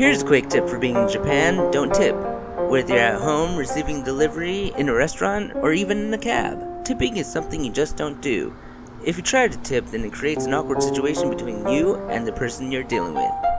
Here's a quick tip for being in Japan don't tip. Whether you're at home, receiving delivery, in a restaurant, or even in a cab, tipping is something you just don't do. If you try to tip, then it creates an awkward situation between you and the person you're dealing with.